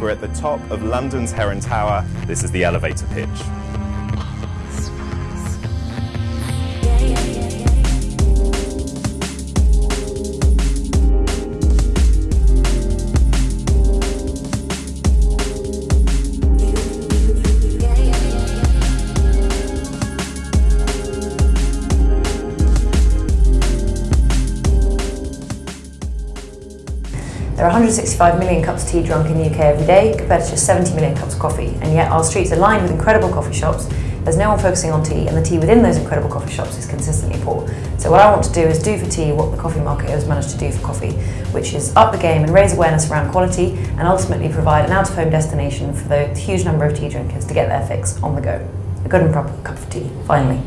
We're at the top of London's Heron Tower. This is the elevator pitch. There are 165 million cups of tea drunk in the UK every day, compared to just 70 million cups of coffee, and yet our streets are lined with incredible coffee shops. There's no one focusing on tea, and the tea within those incredible coffee shops is consistently poor. So what I want to do is do for tea what the coffee market has managed to do for coffee, which is up the game and raise awareness around quality, and ultimately provide an out-of-home destination for the huge number of tea drinkers to get their fix on the go. A good and proper cup of tea, finally.